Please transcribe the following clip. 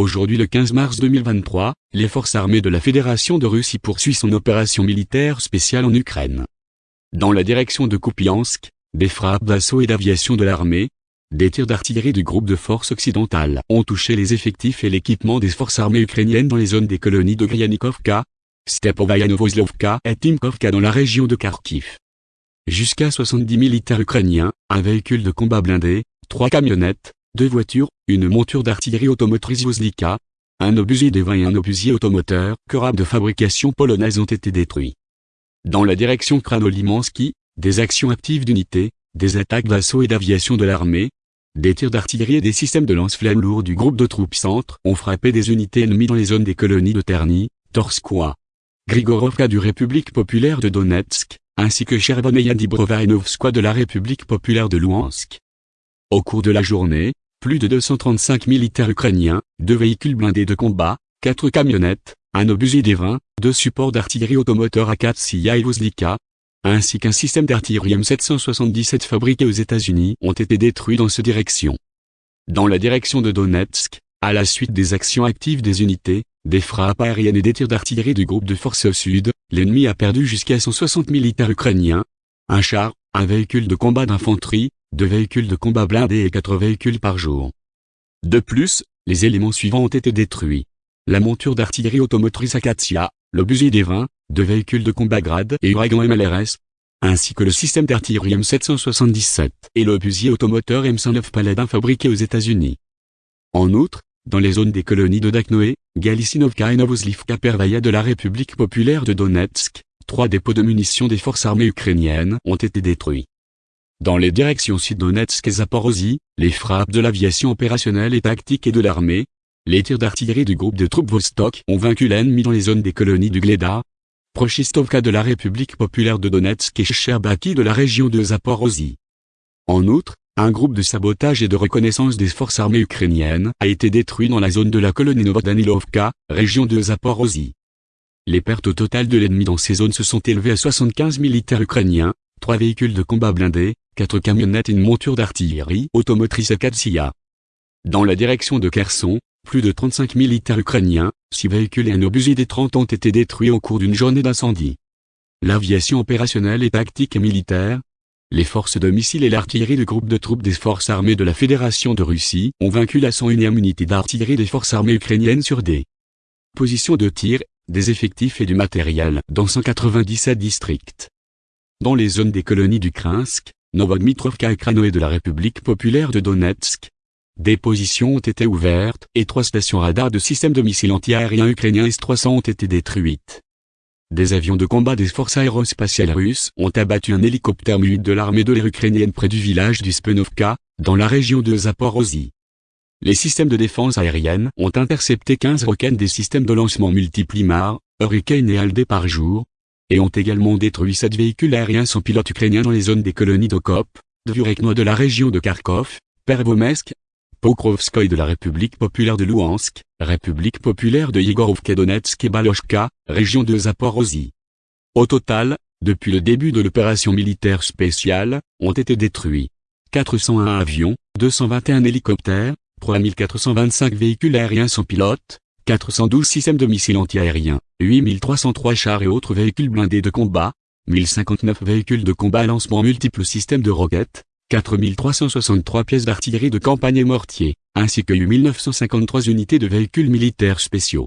Aujourd'hui le 15 mars 2023, les forces armées de la Fédération de Russie poursuivent son opération militaire spéciale en Ukraine. Dans la direction de Kupiansk, des frappes d'assaut et d'aviation de l'armée, des tirs d'artillerie du groupe de forces occidentales ont touché les effectifs et l'équipement des forces armées ukrainiennes dans les zones des colonies de Gryanikovka, Stepovaya Novoslovka et Timkovka dans la région de Kharkiv. Jusqu'à 70 militaires ukrainiens, un véhicule de combat blindé, trois camionnettes, deux voitures, une monture d'artillerie automotrice Voslika, un obusier vins et un obusier automoteur, Korab de fabrication polonaise ont été détruits. Dans la direction Kranolimansky, des actions actives d'unités, des attaques d'assaut et d'aviation de l'armée, des tirs d'artillerie et des systèmes de lance-flammes lourds du groupe de troupes centre ont frappé des unités ennemies dans les zones des colonies de Terny, Torskoye, Grigorovka du République populaire de Donetsk, ainsi que Dibrova et Novskoye de la République populaire de Louhansk. Au cours de la journée, plus de 235 militaires ukrainiens, deux véhicules blindés de combat, quatre camionnettes, un obusier des vins, deux supports d'artillerie automoteur Akatsiya et Voslika, ainsi qu'un système d'artillerie M777 fabriqué aux États-Unis ont été détruits dans cette direction. Dans la direction de Donetsk, à la suite des actions actives des unités, des frappes aériennes et des tirs d'artillerie du groupe de forces sud, l'ennemi a perdu jusqu'à 160 militaires ukrainiens, un char, un véhicule de combat d'infanterie, deux véhicules de combat blindés et quatre véhicules par jour. De plus, les éléments suivants ont été détruits. La monture d'artillerie automotrice Akatia, l'obusier des vins, deux véhicules de combat grade et Uragan MLRS, ainsi que le système d'artillerie M777 et l'obusier automoteur M109 Paladin fabriqué aux États-Unis. En outre, dans les zones des colonies de Daknoé, Galicinovka et Novoslivka Pervaya de la République populaire de Donetsk, trois dépôts de munitions des forces armées ukrainiennes ont été détruits. Dans les directions Sud-Donetsk et Zaporozhye, les frappes de l'aviation opérationnelle et tactique et de l'armée, les tirs d'artillerie du groupe de troupes Vostok ont vaincu l'ennemi dans les zones des colonies du Gleda, Prochistovka de la République populaire de Donetsk et Sherbaki de la région de Zaporozhye. En outre, un groupe de sabotage et de reconnaissance des forces armées ukrainiennes a été détruit dans la zone de la colonie Novodanilovka, région de Zaporozhye. Les pertes au total de l'ennemi dans ces zones se sont élevées à 75 militaires ukrainiens, 3 véhicules de combat blindés, 4 camionnettes et une monture d'artillerie automotrice Akatsiya. Dans la direction de Kherson, plus de 35 militaires ukrainiens, 6 véhicules et un obusier des 30 ont été détruits au cours d'une journée d'incendie. L'aviation opérationnelle et tactique et militaire, les forces de missiles et l'artillerie du groupe de troupes des forces armées de la Fédération de Russie ont vaincu la 101e unité d'artillerie des forces armées ukrainiennes sur des positions de tir, des effectifs et du matériel dans 197 districts. Dans les zones des colonies du Krinsk, Novodmitrovka et Kranoé de la République populaire de Donetsk, des positions ont été ouvertes et trois stations radars de systèmes de missiles antiaériens ukrainiens S-300 ont été détruites. Des avions de combat des forces aérospatiales russes ont abattu un hélicoptère mu de l'armée de l'air ukrainienne près du village du Spenovka, dans la région de Zaporozhye. Les systèmes de défense aérienne ont intercepté 15 roquettes des systèmes de lancement multiplimar, Hurricane et Aldé par jour, et ont également détruit 7 véhicules aériens sans pilote ukrainiens dans les zones des colonies d'Okop, de Vurekno de la région de Kharkov, Pervomesk, Pokrovskoye de la République populaire de Louhansk, République populaire de Yegorovka Donetsk et Balochka, région de Zaporozhye. Au total, depuis le début de l'opération militaire spéciale, ont été détruits 401 avions, 221 hélicoptères, 3425 véhicules aériens sans pilote, 412 systèmes de missiles antiaériens, 8303 chars et autres véhicules blindés de combat, 1059 véhicules de combat lancement multiples systèmes de roquettes, 4363 pièces d'artillerie de campagne et mortiers, ainsi que 8953 unités de véhicules militaires spéciaux.